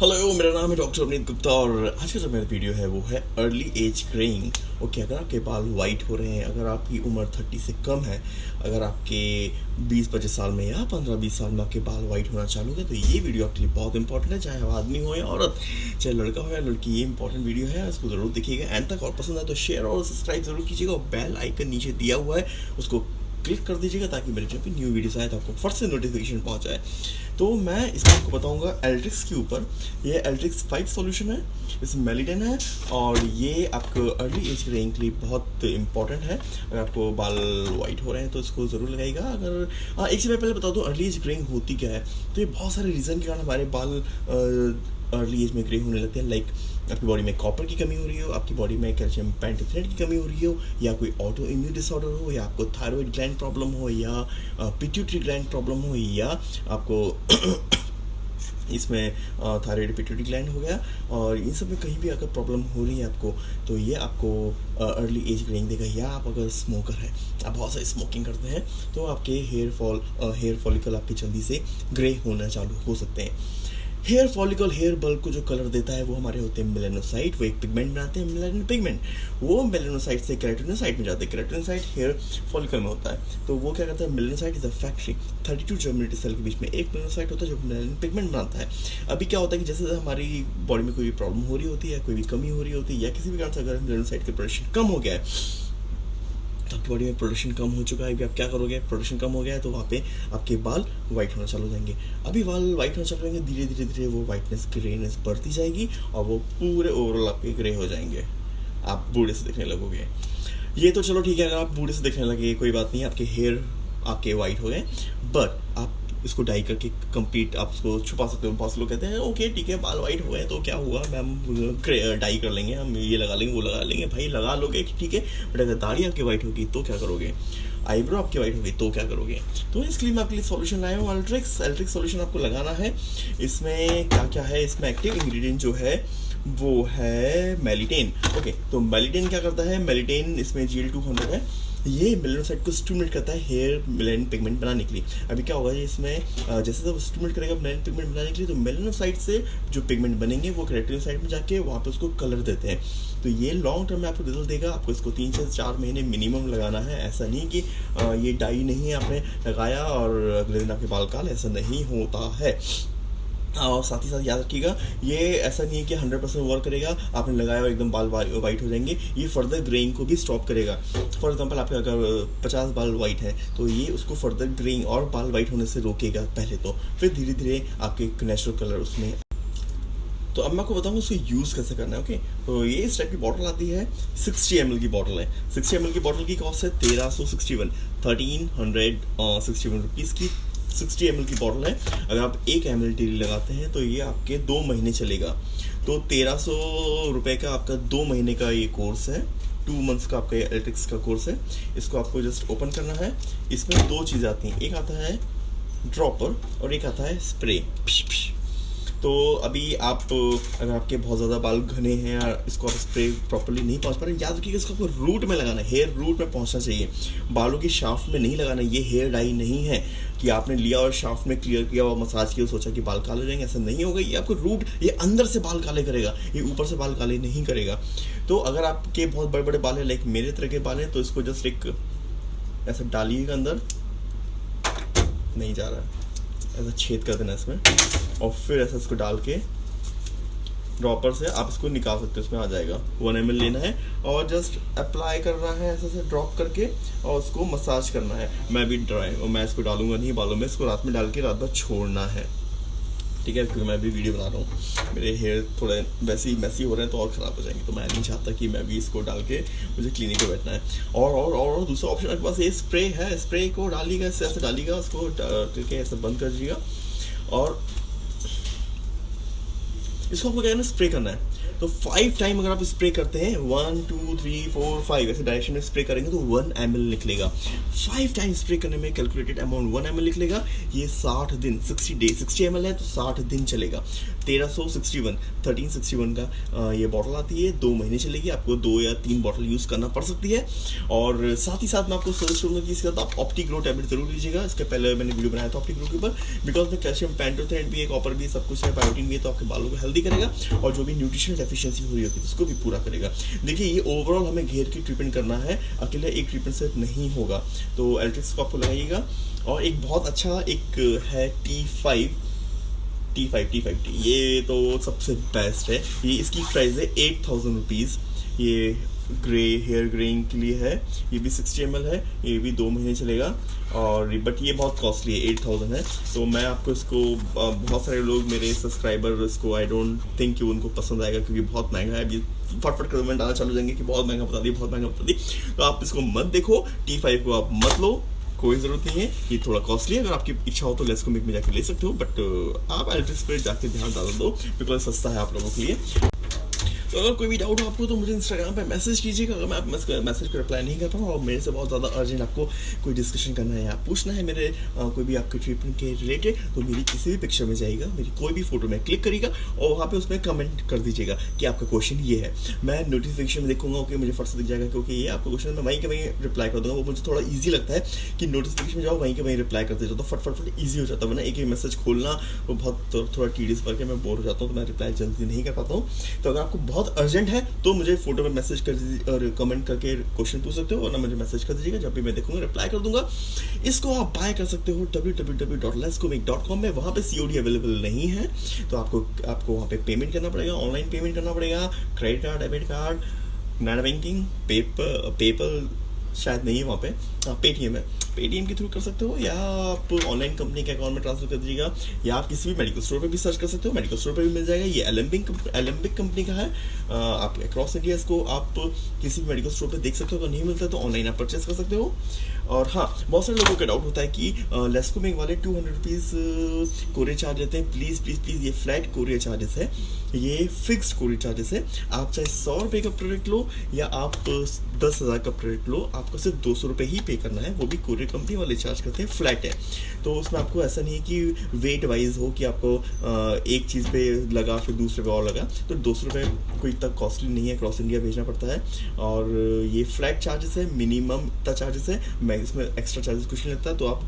Hello मेरा नाम है डॉक्टर अवनीत गुप्ता और आज का जो मेरा वीडियो है, वो है अर्ली एज ग्रेइंग ओके अगर आपके बाल वाइट हो रहे हैं, अगर आपकी उम्र थर्टी से कम है, अगर आपके बीस पच्चीस साल में या पंद्रह बीस साल में आपके बाल वाइट होना चालू है तो ये वीडियो आपके लिए बहुत इंपॉर्टेंट है, चाहे आदमी हो या औरत, चाहे लड़का हो या लड़की, ये इंपॉर्टेंट वीडियो है, इसको ज़रूर देखिएगा. एंड तक और पसंद है तो शेयर और सब्सक्राइब ज़रूर कीजिएगा और बेल आइकन नीचे दिया हुआ है, उसको क्लिक कर दीजिएगा ताकि मेरे जब भी न्यू वीडियोस आए तो आपको फट से नोटिफिकेशन पहुँच जाए। तो मैं इसमें आपको बताऊँगा एल्ट्रिक्स के ऊपर। ये एल्ट्रिक्स फाइव सॉल्यूशन है इसमें मेलिडन है, और ये आपको अर्ली एज ग्रेइंग के लिए बहुत इंपॉर्टेंट है। अगर आपको बाल वाइट हो रहे हैं तो इसको ज़रूर लगाएगा अगर हाँ एक चीज़ मैं पहले बता दूँ अर्ली एज ग्रेइंग होती क्या है? तो ये बहुत सारे रीज़न के कारण हमारे बाल अर्ली एज में ग्रे होने लगते हैं। लाइक आपकी बॉडी में कॉपर की कमी हो रही हो, आपकी बॉडी में कैल्शियम पेंटोथ्रेट की कमी हो रही हो, या कोई ऑटो इम्यून डिसऑर्डर हो, या आपको थायराइड ग्लैंड प्रॉब्लम हो, या पिट्यूटरी ग्लैंड प्रॉब्लम हो, या आपको इसमें थायराइड पिट्यूटरी ग्लैंड हो गया, और इन सब में कहीं भी अगर प्रॉब्लम हो रही है आपको तो ये आपको अर्ली एज ग्रेइंग देगा, या आप अगर स्मोकर है, आप बहुत सारी स्मोकिंग करते हैं तो आपके हेयर फॉल हेयर फॉलिकल आपके जल्दी से ग्रे होना चालू हो सकते हैं। हेयर फॉलिकल, हेयर बल्ब को जो कलर देता है, वो हमारे होते हैं मेलेनोसाइट। वो एक पिगमेंट बनाते हैं, मेलेनो पिगमेंट। वो मेलेनोसाइट से केराटिनोसाइट में जाते हैं। केराटिनोसाइट हेयर फॉलिकल में होता है। तो वो क्या करता है, melanocyte is a factory thirty two germinative cell के बीच में एक मेलेनोसाइट होता है जो मेलेनो पिगमेंट बनाता है। अभी क्या होता है कि जैसे हमारी बॉडी में कोई भी प्रॉब्लम हो रही होती है, कोई भी कमी हो रही होती है, या किसी भी कारण से अगर मेलेनोसाइट का प्रोडक्शन कम हो गया है तो आपकी बॉडी में प्रोडक्शन कम हो चुका है, अभी आप क्या करोगे? प्रोडक्शन कम हो गया है तो वहाँ पे आपके बाल वाइट होना चालू हो जाएँगे। अभी बाल वाइट होना चालू होंगे धीरे धीरे धीरे वो वाइटनेस ग्रेनेस बढ़ती जाएगी और वो पूरे ओवरऑल आपके ग्रे हो जाएँगे। आप बूढ़े से दिखने लगोगे। ये तो चलो ठीक है, अगर आप बूढ़े से दिखने लगे कोई बात नहीं, आपके हेयर आपके वाइट हो गए बट आप इसको डाई करके कंप्लीट आप उसको छुपा सकते हो। बहुत लोग कहते हैं, ओके, ठीक है, बाल वाइट हो गए तो क्या हुआ? मैम डाई कर लेंगे हम, ये लगा लेंगे, वो लगा लेंगे। भाई, लगा लोगे ठीक है बट अगर दाढ़ी आपकी वाइट होगी तो क्या करोगे? आईब्रो आपकी वाइट होगी तो क्या करोगे? तो इसके लिए मैं आपके लिए सॉल्यूशन लाया हूँ अल्ट्रिक्स अल्ट्रिक्स सॉल्यूशन आपको लगाना है। इसमें क्या क्या है? इसमें एक्टिव इंग्रेडिएंट जो है, वो है मेलिटेन। ओके तो मेलिटेन क्या करता है? मेलिटेन इसमें जी एल टू हंड्रेड है। ये मेलेनोसाइट को स्टूमुलेट करता है हेयर मेलेन पिगमेंट बनाने के लिए। अभी क्या होगा इसमें जैसे जब स्टूमुलेट करेगा मेलेन पिगमेंट बनाने के लिए तो मेलेनोसाइट से जो पिगमेंट बनेंगे, वो साइड में जाके वहाँ पे उसको कलर देते हैं। तो ये लॉन्ग टर्म में आपको रिज़ल्ट देगा, आपको इसको तीन से चार महीने मिनिमम लगाना है। ऐसा नहीं कि ये डाई नहीं है आपने लगाया और अगले दिन आपके बाल काल ऐसा नहीं होता है। और साथ ही साथ याद रखिएगा, ये ऐसा नहीं है कि हंड्रेड परसेंट वर्क करेगा, आपने लगाया और एकदम बाल वाइट हो जाएँगे, ये फर्दर ग्रेइंग को भी स्टॉप करेगा। फॉर एग्जांपल आपके अगर पचास बाल वाइट है तो ये उसको फर्दर ग्रेइंग और बाल वाइट होने से रोकेगा पहले तो फिर धीरे धीरे आपके नेचुरल कलर उसमें। तो अब मैं आपको बताऊँगा उसको यूज़ कैसे करना है ओके तो ये इस टाइप की बॉटल आती है सिक्सटी एम की बॉटल है। सिक्सटी एम की बॉटल की कॉस्ट है तेरह सौ sixty one thirteen hundred sixty one rupees की। सिक्सटी एम की बॉटल है। अगर आप एक एम एल लगाते हैं तो ये आपके दो महीने चलेगा। तो तेरह सौ रुपये का आपका दो महीने का ये कोर्स है। टू मंथ्स का आपका ये एलेक्ट्रिक्स का कोर्स है। इसको आपको जस्ट ओपन करना है। इसमें दो चीज़ें आती हैं। एक आता है ड्रॉपर और एक आता है स्प्रे तो अभी आप, अगर आपके बहुत ज़्यादा बाल घने हैं या इसको आप स्प्रे प्रॉपरली नहीं पहुँच पा रहे, याद रखिएगा इसको आपको रूट में लगाना है। हेयर रूट में पहुँचना चाहिए। बालों की शाफ में नहीं लगाना, ये हेयर डाई नहीं है कि आपने लिया और शाफ में क्लियर किया और मसाज किया सोचा कि बाल काले रहेंगे ऐसा नहीं होगा, ये आपको रूट ये अंदर से बाल काले करेगा, ये ऊपर से बाल काले नहीं करेगा। तो अगर आपके बहुत बड़े बड़े बाल हैं लाइक मेरे तरह के बाल हैं तो इसको जस्ट एक, ऐसा डालिएगा अंदर। नहीं जा रहा। है ऐसा छेद कर देना इसमें। और फिर ऐसा इसको डाल के ड्रॉपर से आप इसको निकाल सकते हो, इसमें आ जाएगा। वन एम लेना है और जस्ट अप्लाई करना है, ऐसे से ड्रॉप करके और उसको मसाज करना है। मैं भी ड्राई और मैं इसको डालूँगा नहीं, बालों में, इसको रात में डाल के रात भर छोड़ना है। ठीक है, क्योंकि मैं भी वीडियो बना रहा हूँ। मेरे हेयर थोड़े वैसे ही मैसी हो रहे हैं तो और ख़राब हो जाएँगे। तो मैं नहीं चाहता कि मैं भी इसको डाल के मुझे क्लिनिक में बैठना है। और और और दूसरा ऑप्शन आपके पास ये स्प्रे है स्प्रे को डालिएगा इससे ऐसे डालिएगा, उसको करके ऐसे बंद कर दीजिएगा। और इसको आपको क्या है ना स्प्रे करना है। तो फाइव टाइम अगर आप स्प्रे करते हैं one two three four five ऐसे डायरेक्शन में स्प्रे करेंगे तो वन एम निकलेगा। फाइव टाइम स्प्रे करने में कैलकुलेटेड अमाउंट वन एम निकलेगा। ये साठ दिन सिक्सटी डे सिक्सटी एम है तो साठ दिन चलेगा। तेरह सौ sixty one thirteen sixty one का ये बॉटल आती है। दो महीने चलेगी, आपको दो या तीन बॉटल यूज़ करना पड़ सकती है। और साथ ही साथ मैं आपको सजेस्ट करूँगा कि इसके साथ आप ऑप्टी ग्रो टैबलेट ज़रूर लीजिएगा। इसके पहले मैंने वीडियो बनाया था ऑप्टी ग्रो के ऊपर। बिकॉज़ में कैल्शियम पैंटोथेन भी है कॉपर भी, सब कुछ है बायोटीन भी है तो आपके बालों को हेल्दी करेगा। और जो भी न्यूट्रिशन डेफिशिएंसी हो रही है, उसको भी पूरा करेगा। देखिए, ये ओवरऑल हमें घेर के ट्रीटमेंट करना है। अकेले एक ट्रीटमेंट से नहीं होगा। तो एल्ट्रिक्स को आपको लगाइएगा। और एक बहुत अच्छा एक है T five T five T five T ये तो सबसे बेस्ट है। ये इसकी प्राइस है एट थाउज़ेंड रुपीज़ ये ग्रे हेयर ग्रेइंग के लिए है। ये भी सिक्सटी एम है। ये भी दो महीने चलेगा। और बट ये बहुत कॉस्टली है एट थाउज़ेंड है। तो मैं आपको इसको बहुत सारे लोग मेरे सब्सक्राइबर इसको आई डोंट थिंक कि उनको पसंद आएगा क्योंकि बहुत महँगा है। अभी फटफट कमेंट आना चालू जाएँगे कि बहुत महँगा बता दी बहुत महँगा बता दी तो आप इसको मत देखो टी फाइव को आप मत लो। कोई ज़रूरत नहीं है, ये थोड़ा कॉस्टली है। अगर आपकी इच्छा हो तो लेस को में जाके ले सकते हो बट आप एल्ट्रिस पर जाकर ध्यान डाल दो बिकॉज़ सस्ता है आप लोगों के लिए। तो अगर कोई भी डाउट हो आपको तो मुझे इंस्टाग्राम पे मैसेज कीजिएगा। अगर मैं आप मैसेज को रिप्लाई नहीं कर पाऊँ और मेरे से बहुत ज़्यादा अर्जेंट आपको कोई डिस्कशन करना है या पूछना है मेरे आ, कोई भी आपके ट्रीटमेंट के रिलेटेड तो मेरी किसी भी पिक्चर में जाएगा मेरी कोई भी फ़ोटो में क्लिक करेगा और वहाँ पे उसमें कमेंट कर दीजिएगा कि आपका क्वेश्चन ये है। मैं नोटिफिकेशन में देखूँगा ओके मुझे फ़र्स्ट दिख जाएगा क्योंकि ये आपका क्वेश्चन मैं वहीं के वहीं रिप्लाई कर दूँगा। वो मुझे थोड़ा ईजी लगता है कि नोटिफिकेशन में जाओ वहीं के वहीं रिप्लाई करते जाओ तो फट फट फट ईजी हो जाता है। वरना एक ही मैसेज खोलना वो बहुत थोड़ा टीडियस करके मैं बोर हो जाता हूँ तो मैं रिप्लाई जल्दी नहीं कर पाता हूँ। तो अगर आपको बहुत अर्जेंट है तो मुझे फ़ोटो में मैसेज कर दीजिए और कमेंट करके क्वेश्चन पूछ सकते हो और ना मुझे मैसेज कर दीजिएगा, जब भी मैं देखूँगा रिप्लाई कर दूँगा। इसको आप बाय कर सकते हो W W W dot dot com में वहाँ पर सी अवेलेबल नहीं है तो आपको आपको वहाँ पे पेमेंट करना पड़ेगा ऑनलाइन पेमेंट करना पड़ेगा credit card debit card net banking paper paper शायद नहीं है वहाँ पे। पेटीएम हाँ, है। पेटीएम के थ्रू कर सकते हो या आप ऑनलाइन कंपनी के अकाउंट में ट्रांसफ़र कर दीजिएगा या आप किसी भी मेडिकल स्टोर पे भी सर्च कर सकते हो। मेडिकल स्टोर पे भी मिल जाएगा। ये एलम्बिक एलम्बिक कंपनी का है। आप अक्रॉस इंडिया इसको आप किसी भी मेडिकल स्टोर पे देख सकते हो। अगर नहीं मिलता तो ऑनलाइन आप परचेस कर सकते हो। और हाँ बहुत सारे लोगों का डाउट होता है कि लेस्कोमिंग वाले two hundred rupees courier charge लेते हैं। प्लीज़ प्लीज़ प्लीज़ ये फ्लैट कोरियर चार्जेस है। ये फिक्स कोरियर चार्जेस है। आप चाहे सौ रुपये का प्रोडक्ट लो या आप दस हज़ार का प्रोडक्ट लो, आपको सिर्फ़ दो सौ रुपये ही पे करना है। वो भी कोरियर कंपनी वाले चार्ज करते हैं फ्लैट है। तो उसमें आपको ऐसा नहीं है कि वेट वाइज हो कि आपको एक चीज़ पे लगा, फिर दूसरे पे और लगा। तो दो सौ रुपये कोई इतना कॉस्टली नहीं है क्रॉस इंडिया भेजना पड़ता है। और ये फ्लैट चार्जेस है मिनिमम इतना चार्जेस है। मैं इसमें एक्स्ट्रा चार्जेस कुछ नहीं लगता। तो आप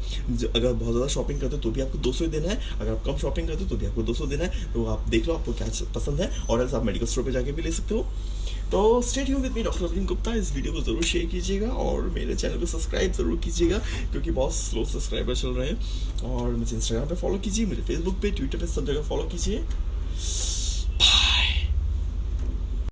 अगर बहुत ज़्यादा शॉपिंग करते हो तो भी आपको दो सौ देना है। अगर आप कम शॉपिंग करते हो तो भी आपको दो सौ देना है। तो आप देख लो, आपको क्या पसंद है और एल्स आप मेडिकल स्टोर पर जाके भी ले सकते हो। तो state you with me doctor Arvind Gupta इस वीडियो को ज़रूर शेयर कीजिएगा और मेरे चैनल को सब्सक्राइब ज़रूर कीजिएगा, क्योंकि बहुत स्लो सब्सक्राइबर चल रहे हैं। और मुझे इंस्टाग्राम पे फॉलो कीजिए मुझे फेसबुक पे ट्विटर पे सब जगह फॉलो कीजिए।